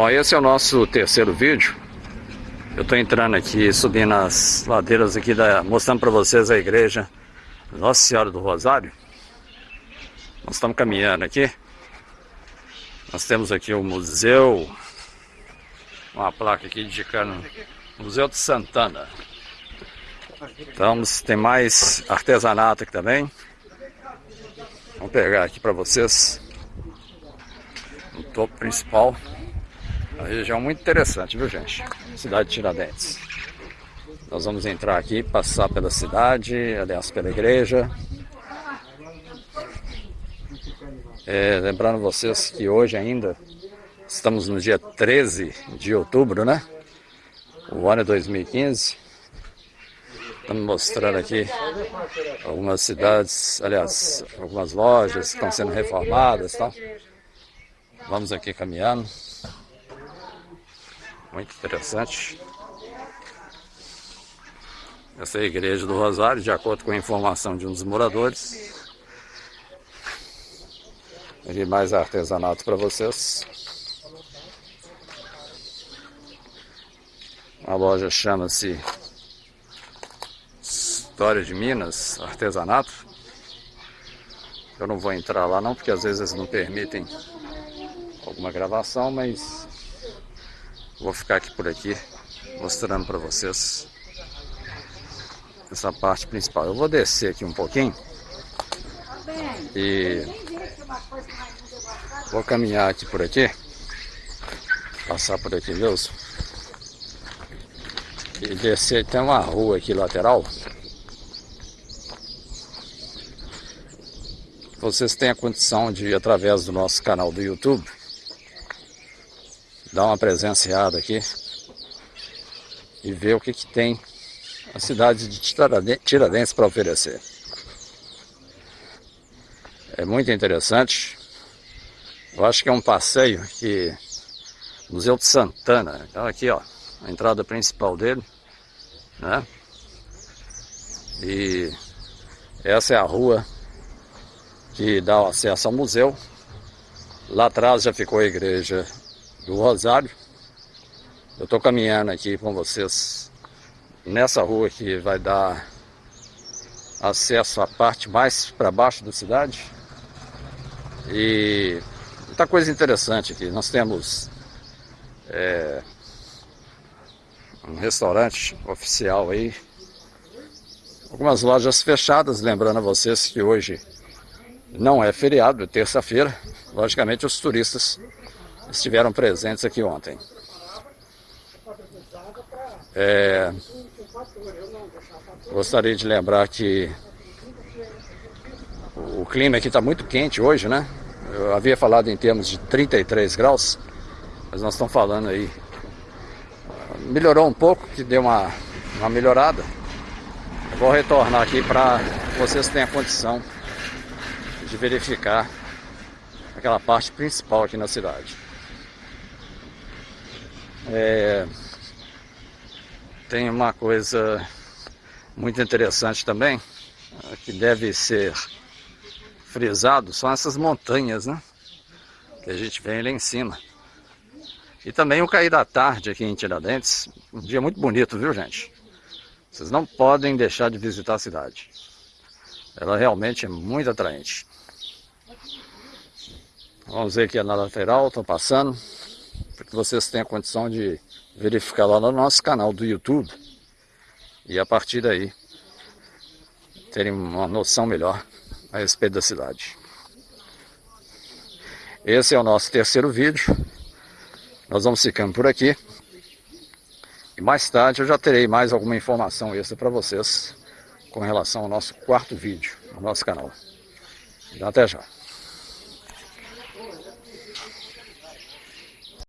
Bom, esse é o nosso terceiro vídeo. Eu estou entrando aqui, subindo as ladeiras aqui, da, mostrando para vocês a igreja Nossa Senhora do Rosário. Nós estamos caminhando aqui. Nós temos aqui o museu, uma placa aqui indicando Museu de Santana. Então, tem mais artesanato aqui também. Vamos pegar aqui para vocês no topo principal. Uma região muito interessante, viu gente? Cidade de Tiradentes. Nós vamos entrar aqui, passar pela cidade, aliás, pela igreja. É, lembrando vocês que hoje ainda estamos no dia 13 de outubro, né? O ano é 2015. Estamos mostrando aqui algumas cidades, aliás, algumas lojas que estão sendo reformadas, tá? Vamos aqui caminhando. Muito interessante. Essa é a igreja do Rosário, de acordo com a informação de um dos moradores. Aqui mais artesanato para vocês. A loja chama-se História de Minas, artesanato. Eu não vou entrar lá não, porque às vezes eles não permitem alguma gravação, mas Vou ficar aqui por aqui, mostrando para vocês essa parte principal. Eu vou descer aqui um pouquinho e vou caminhar aqui por aqui, passar por aqui mesmo e descer. Tem uma rua aqui lateral. Vocês têm a condição de, através do nosso canal do YouTube, dar uma presenciada aqui e ver o que, que tem a cidade de Tiradentes para oferecer. É muito interessante. Eu acho que é um passeio que Museu de Santana. Então aqui ó, a entrada principal dele, né? E essa é a rua que dá acesso ao museu. Lá atrás já ficou a igreja do Rosário. Eu estou caminhando aqui com vocês nessa rua que vai dar acesso à parte mais para baixo da cidade. E muita coisa interessante aqui. Nós temos é, um restaurante oficial aí. Algumas lojas fechadas, lembrando a vocês que hoje não é feriado, é terça-feira. Logicamente os turistas estiveram presentes aqui ontem. É, gostaria de lembrar que o clima aqui está muito quente hoje, né? Eu havia falado em termos de 33 graus, mas nós estamos falando aí. Melhorou um pouco, que deu uma, uma melhorada. Vou retornar aqui para vocês terem a condição de verificar aquela parte principal aqui na cidade. É, tem uma coisa muito interessante também, que deve ser frisado, são essas montanhas, né? Que a gente vê lá em cima. E também o cair da tarde aqui em Tiradentes, um dia muito bonito, viu gente? Vocês não podem deixar de visitar a cidade. Ela realmente é muito atraente. Vamos ver aqui na lateral, estão passando para que vocês tenham condição de verificar lá no nosso canal do YouTube e a partir daí terem uma noção melhor a respeito da cidade. Esse é o nosso terceiro vídeo. Nós vamos ficando por aqui. E mais tarde eu já terei mais alguma informação extra para vocês com relação ao nosso quarto vídeo no nosso canal. Então, até já.